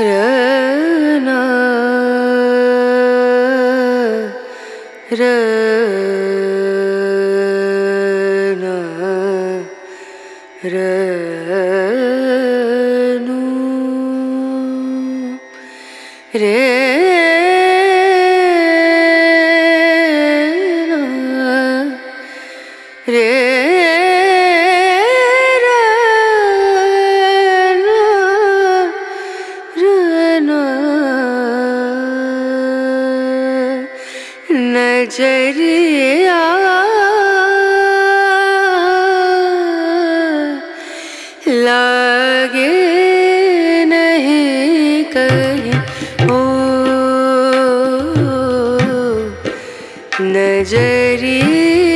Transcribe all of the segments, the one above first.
Rana Rana Rana Rana नजरिया लागे नहीं कहीं ओ नजरिया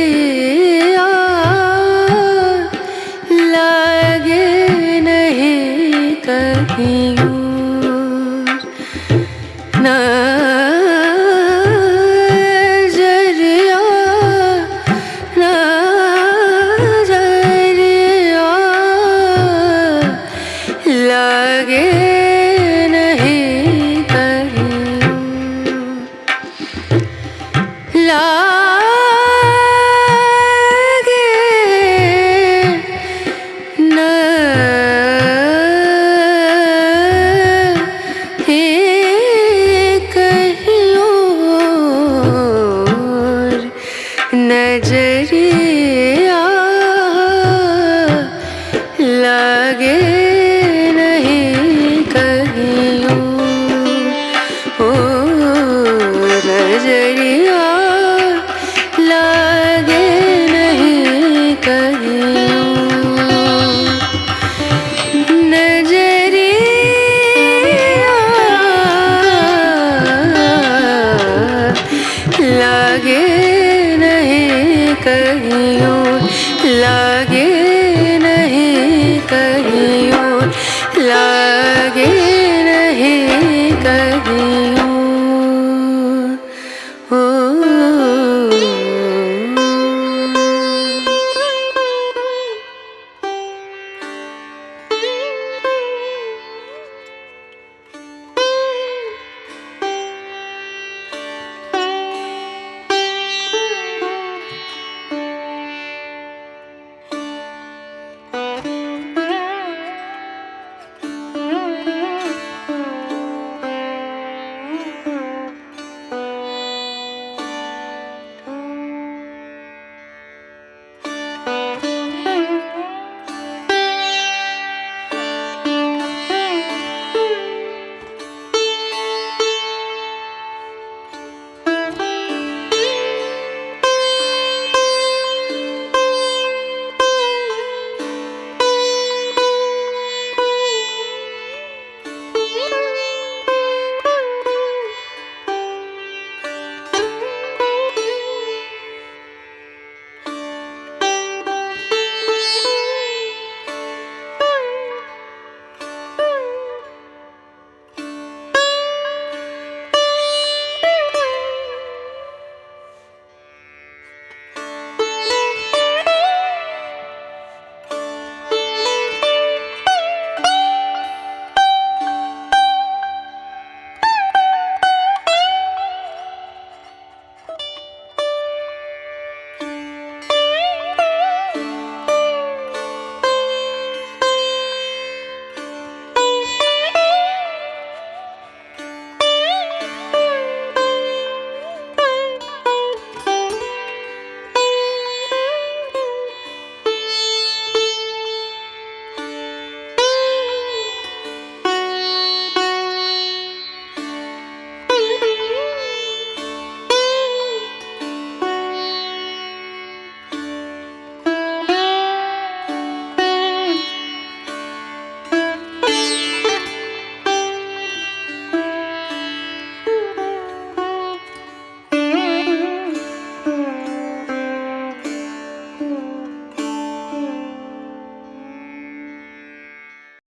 合照